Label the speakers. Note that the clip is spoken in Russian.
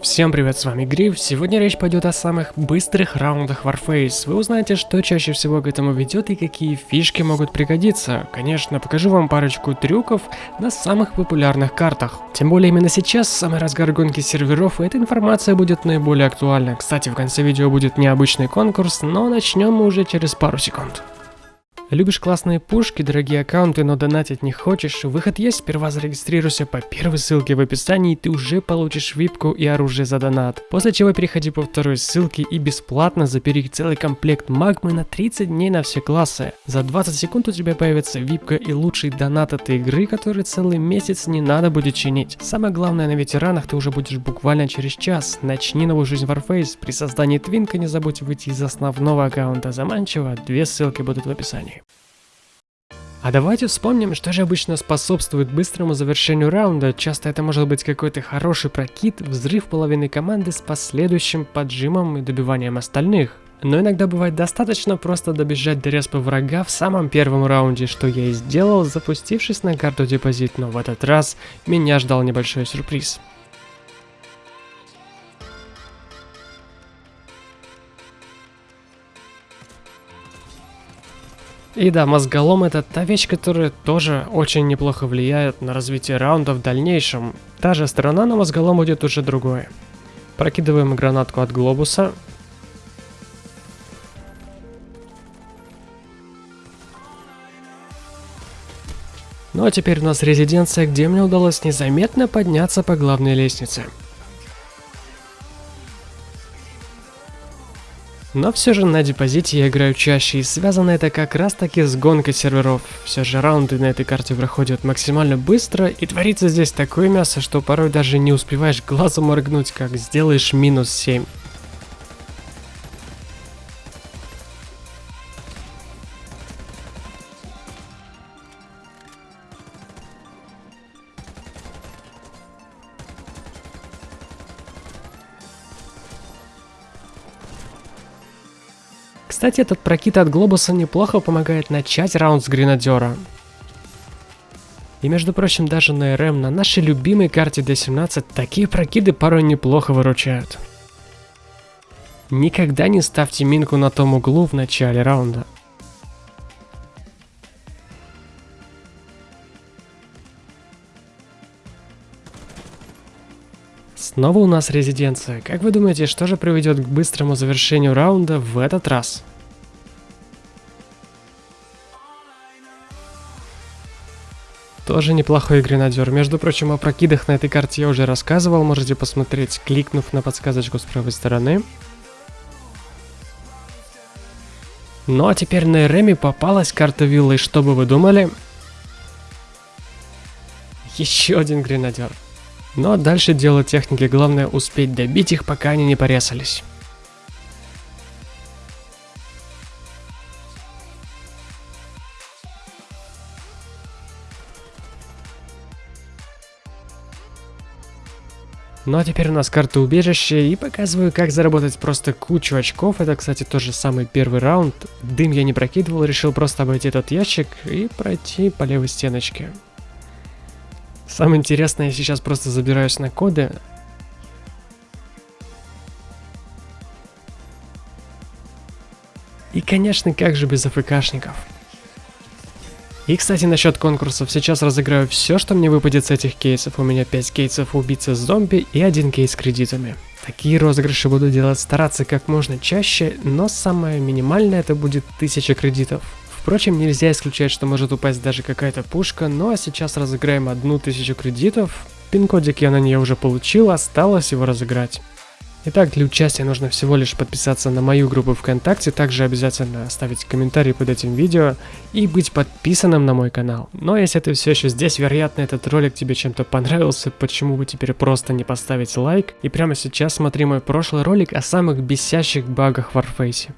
Speaker 1: Всем привет, с вами Гриф. Сегодня речь пойдет о самых быстрых раундах Warface. Вы узнаете, что чаще всего к этому ведет и какие фишки могут пригодиться. Конечно, покажу вам парочку трюков на самых популярных картах. Тем более именно сейчас, самый разгар гонки серверов, и эта информация будет наиболее актуальна. Кстати, в конце видео будет необычный конкурс, но начнем мы уже через пару секунд. Любишь классные пушки, дорогие аккаунты, но донатить не хочешь? Выход есть, сперва зарегистрируйся по первой ссылке в описании, и ты уже получишь випку и оружие за донат. После чего переходи по второй ссылке и бесплатно забери целый комплект магмы на 30 дней на все классы. За 20 секунд у тебя появится випка и лучший донат этой игры, который целый месяц не надо будет чинить. Самое главное, на ветеранах ты уже будешь буквально через час. Начни новую жизнь в Warface. При создании твинка не забудь выйти из основного аккаунта заманчиво, две ссылки будут в описании. А давайте вспомним, что же обычно способствует быстрому завершению раунда. Часто это может быть какой-то хороший прокид, взрыв половины команды с последующим поджимом и добиванием остальных. Но иногда бывает достаточно просто добежать до респа врага в самом первом раунде, что я и сделал, запустившись на карту депозит, но в этот раз меня ждал небольшой сюрприз. И да, мозголом это та вещь, которая тоже очень неплохо влияет на развитие раунда в дальнейшем. Та же сторона, но мозголом будет уже другое. Прокидываем гранатку от глобуса. Ну а теперь у нас резиденция, где мне удалось незаметно подняться по главной лестнице. Но все же на депозите я играю чаще, и связано это как раз таки с гонкой серверов. Все же раунды на этой карте проходят максимально быстро, и творится здесь такое мясо, что порой даже не успеваешь глазом моргнуть, как сделаешь минус 7. Кстати, этот прокид от глобуса неплохо помогает начать раунд с гренадера. И между прочим, даже на РМ на нашей любимой карте D17 такие прокиды порой неплохо выручают. Никогда не ставьте минку на том углу в начале раунда. Снова у нас резиденция. Как вы думаете, что же приведет к быстрому завершению раунда в этот раз? Тоже неплохой гренадер. Между прочим, о прокидах на этой карте я уже рассказывал, можете посмотреть, кликнув на подсказочку с правой стороны. Ну а теперь на Эреме попалась карта виллы, что бы вы думали? Еще один гренадер. Но дальше дело техники, главное успеть добить их, пока они не порезались. Ну а теперь у нас карта убежища и показываю, как заработать просто кучу очков. Это, кстати, тоже самый первый раунд. Дым я не прокидывал, решил просто обойти этот ящик и пройти по левой стеночке. Самое интересное, я сейчас просто забираюсь на коды. И, конечно, как же без АФКшников. И, кстати, насчет конкурсов. Сейчас разыграю все, что мне выпадет с этих кейсов. У меня 5 кейсов убийцы зомби и один кейс с кредитами. Такие розыгрыши буду делать стараться как можно чаще, но самое минимальное это будет 1000 кредитов. Впрочем, нельзя исключать, что может упасть даже какая-то пушка, ну а сейчас разыграем одну тысячу кредитов. Пин-кодик я на нее уже получил, осталось его разыграть. Итак, для участия нужно всего лишь подписаться на мою группу ВКонтакте, также обязательно оставить комментарий под этим видео и быть подписанным на мой канал. Но если ты все еще здесь, вероятно этот ролик тебе чем-то понравился, почему бы теперь просто не поставить лайк и прямо сейчас смотри мой прошлый ролик о самых бесящих багах в Warface.